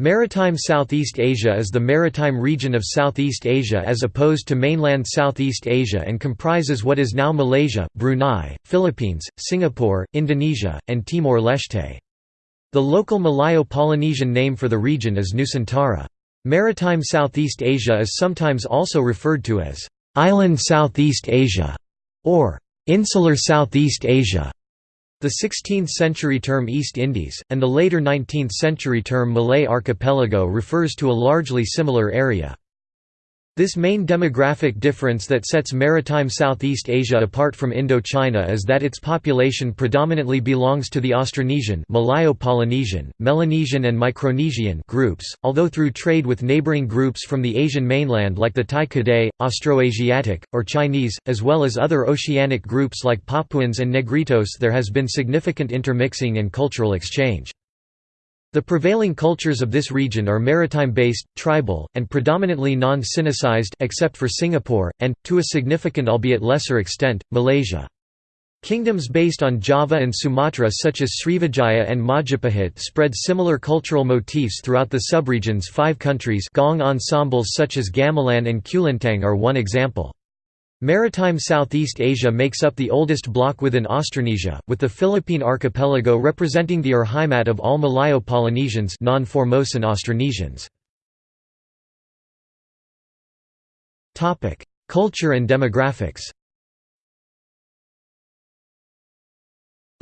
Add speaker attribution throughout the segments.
Speaker 1: Maritime Southeast Asia is the maritime region of Southeast Asia as opposed to mainland Southeast Asia and comprises what is now Malaysia, Brunei, Philippines, Singapore, Indonesia, and Timor-Leste. The local Malayo-Polynesian name for the region is Nusantara. Maritime Southeast Asia is sometimes also referred to as «Island Southeast Asia» or «Insular Southeast Asia». The 16th-century term East Indies, and the later 19th-century term Malay Archipelago refers to a largely similar area. This main demographic difference that sets maritime Southeast Asia apart from Indochina is that its population predominantly belongs to the Austronesian Malayo-Polynesian, Melanesian and Micronesian groups, although through trade with neighboring groups from the Asian mainland like the Tai Kadai, Austroasiatic, or Chinese, as well as other oceanic groups like Papuans and Negritos there has been significant intermixing and cultural exchange. The prevailing cultures of this region are maritime-based, tribal, and predominantly non-Sinicized except for Singapore, and, to a significant albeit lesser extent, Malaysia. Kingdoms based on Java and Sumatra such as Srivijaya and Majapahit spread similar cultural motifs throughout the subregions five countries gong ensembles such as Gamelan and Kulintang are one example. Maritime Southeast Asia makes up the oldest block within Austronesia, with the Philippine archipelago representing the Urheimat of all Malayo-Polynesians non-Formosan Austronesians. Culture and demographics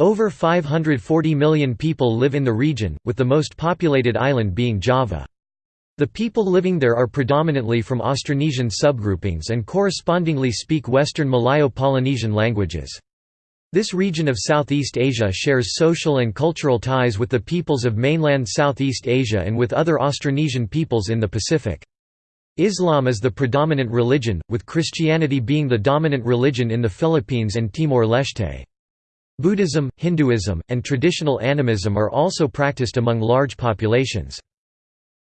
Speaker 1: Over 540 million people live in the region, with the most populated island being Java. The people living there are predominantly from Austronesian subgroupings and correspondingly speak Western Malayo-Polynesian languages. This region of Southeast Asia shares social and cultural ties with the peoples of mainland Southeast Asia and with other Austronesian peoples in the Pacific. Islam is the predominant religion, with Christianity being the dominant religion in the Philippines and Timor-Leste. Buddhism, Hinduism, and traditional animism are also practiced among large populations.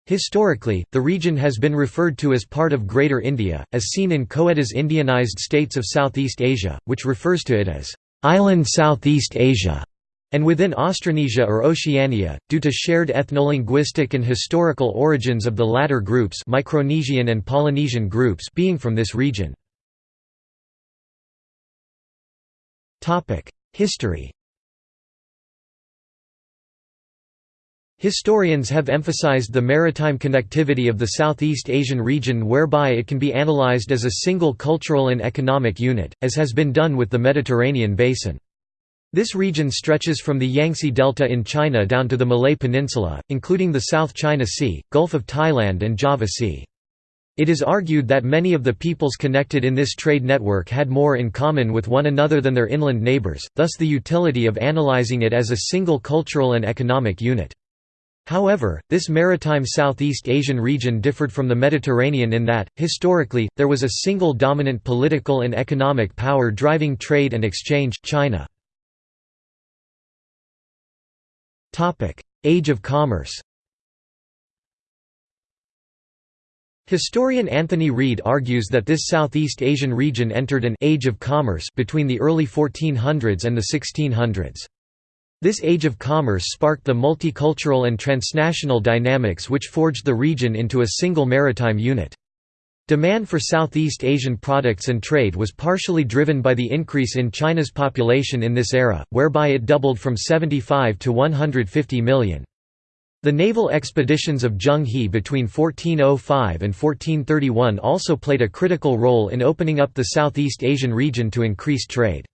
Speaker 1: Historically, the region has been referred to as part of Greater India, as seen in Coedès' Indianized States of Southeast Asia, which refers to it as island Southeast Asia, and within Austronesia or Oceania, due to shared ethnolinguistic and historical origins of the latter groups Micronesian and Polynesian groups being from this region. History Historians have emphasized the maritime connectivity of the Southeast Asian region whereby it can be analyzed as a single cultural and economic unit, as has been done with the Mediterranean basin. This region stretches from the Yangtze Delta in China down to the Malay Peninsula, including the South China Sea, Gulf of Thailand and Java Sea. It is argued that many of the peoples connected in this trade network had more in common with one another than their inland neighbors, thus the utility of analyzing it as a single cultural and economic unit. However, this maritime Southeast Asian region differed from the Mediterranean in that, historically, there was a single dominant political and economic power driving trade and exchange, China. Age of commerce Historian Anthony Reid argues that this Southeast Asian region entered an «age of commerce» between the early 1400s and the 1600s. This age of commerce sparked the multicultural and transnational dynamics which forged the region into a single maritime unit. Demand for Southeast Asian products and trade was partially driven by the increase in China's population in this era, whereby it doubled from 75 to 150 million. The naval expeditions of Zheng He between 1405 and 1431 also played a critical role in opening up the Southeast Asian region to increased trade.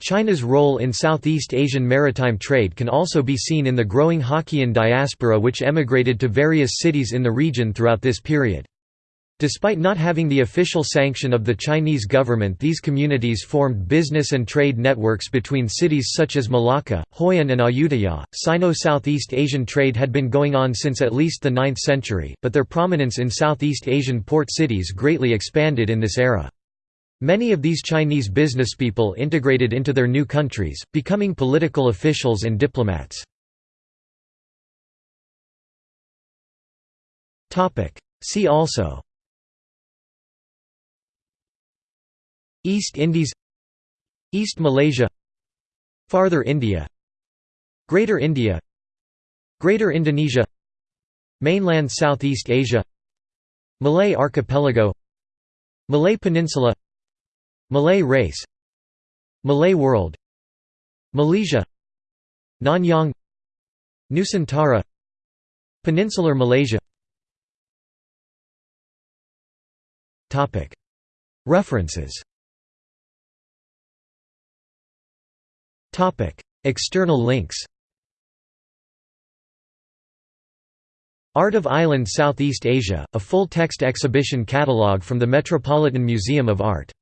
Speaker 1: China's role in Southeast Asian maritime trade can also be seen in the growing Hokkien diaspora which emigrated to various cities in the region throughout this period. Despite not having the official sanction of the Chinese government these communities formed business and trade networks between cities such as Malacca, Hoi An and Ayutthaya. Sino-Southeast Asian trade had been going on since at least the 9th century, but their prominence in Southeast Asian port cities greatly expanded in this era. Many of these Chinese businesspeople integrated into their new countries, becoming political officials and diplomats. See also East Indies East Malaysia Farther India Greater India Greater Indonesia Mainland Southeast Asia Malay Archipelago Malay Peninsula Malay race Malay world Malaysia Nanyang Nusantara Peninsular Malaysia. References. External links. Art of Island Southeast Asia, a full-text exhibition catalogue from the Metropolitan Museum of Art